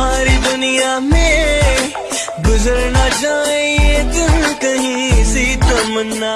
तुम्हारी दुनिया में गुजर ना जाए ये दिन कहीं सी तमन्ना